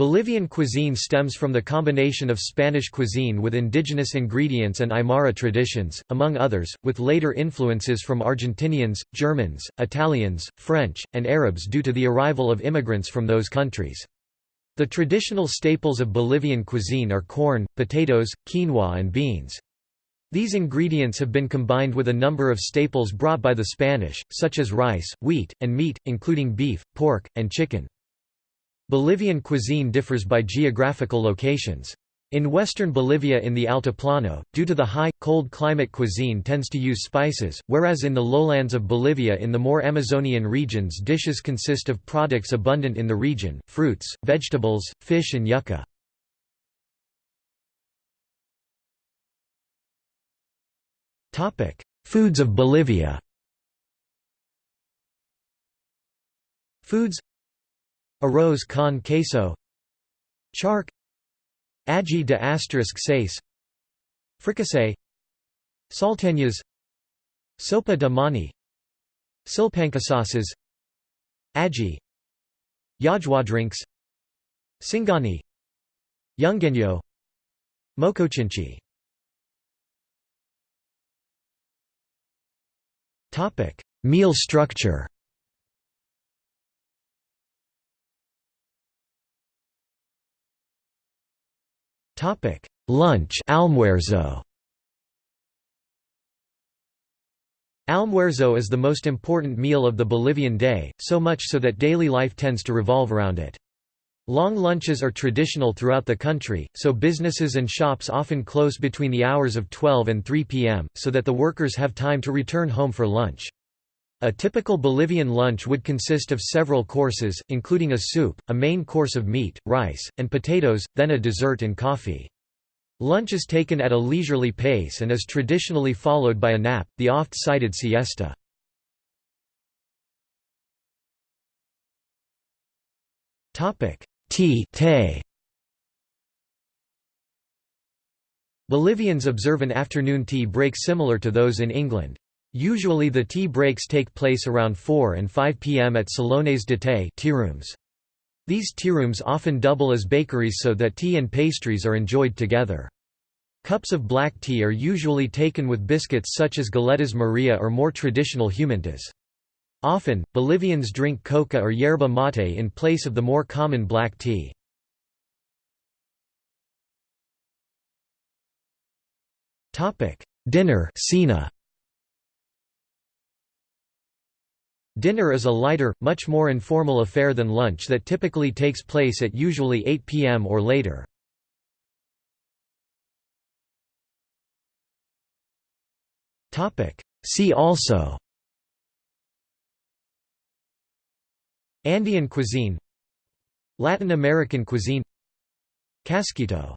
Bolivian cuisine stems from the combination of Spanish cuisine with indigenous ingredients and Aymara traditions, among others, with later influences from Argentinians, Germans, Italians, French, and Arabs due to the arrival of immigrants from those countries. The traditional staples of Bolivian cuisine are corn, potatoes, quinoa and beans. These ingredients have been combined with a number of staples brought by the Spanish, such as rice, wheat, and meat, including beef, pork, and chicken. Bolivian cuisine differs by geographical locations. In western Bolivia in the Altiplano, due to the high, cold climate cuisine tends to use spices, whereas in the lowlands of Bolivia in the more Amazonian regions dishes consist of products abundant in the region, fruits, vegetables, fish and yucca. Foods of Bolivia Foods Arroz con queso Charque Ají de asterisk seis Fricassé Salteñas Sopa de mani Silpancho Sauces Ají Yajwadrinks Singani Yungueño Mocochinchi Meal structure Lunch almuerzo. Almuerzo is the most important meal of the Bolivian day, so much so that daily life tends to revolve around it. Long lunches are traditional throughout the country, so businesses and shops often close between the hours of 12 and 3 p.m., so that the workers have time to return home for lunch. A typical Bolivian lunch would consist of several courses, including a soup, a main course of meat, rice, and potatoes, then a dessert and coffee. Lunch is taken at a leisurely pace and is traditionally followed by a nap, the oft-cited siesta. Tea. Bolivians observe an afternoon tea break similar to those in England. Usually the tea breaks take place around 4 and 5 p.m. at salones de té tea rooms. These tea rooms often double as bakeries so that tea and pastries are enjoyed together. Cups of black tea are usually taken with biscuits such as galletas Maria or more traditional humintas. Often, Bolivians drink coca or yerba mate in place of the more common black tea. Dinner cena. Dinner is a lighter, much more informal affair than lunch that typically takes place at usually 8 p.m. or later. See also Andean cuisine Latin American cuisine Casquito